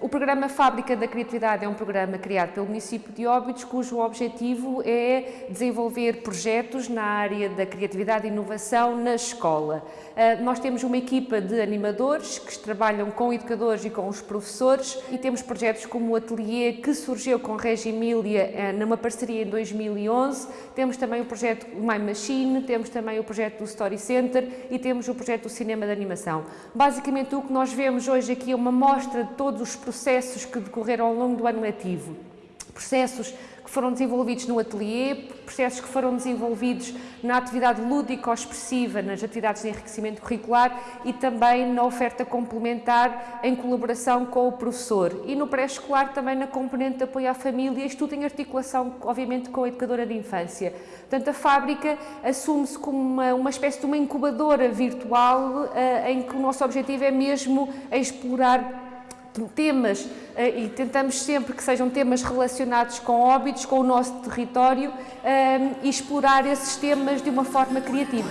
O programa Fábrica da Criatividade é um programa criado pelo município de Óbidos, cujo objetivo é desenvolver projetos na área da criatividade e inovação na escola. Ah, nós temos uma equipa de animadores que trabalham com educadores e com os professores e temos projetos como o Ateliê, que surgiu com Regia Emília ah, numa parceria em 2011. Temos também o projeto My Machine, temos também o projeto do Story Center e temos o projeto do Cinema de Animação. Basicamente o que nós vemos hoje aqui é uma mostra de todos os processos que decorreram ao longo do ano letivo. Processos que foram desenvolvidos no ateliê, processos que foram desenvolvidos na atividade lúdico-expressiva, nas atividades de enriquecimento curricular e também na oferta complementar em colaboração com o professor. E no pré-escolar também na componente de apoio à família, isto tudo em articulação, obviamente, com a educadora de infância. Portanto, a fábrica assume-se como uma, uma espécie de uma incubadora virtual uh, em que o nosso objetivo é mesmo explorar temas eh, e tentamos sempre que sejam temas relacionados com óbitos, com o nosso território eh, e explorar esses temas de uma forma criativa.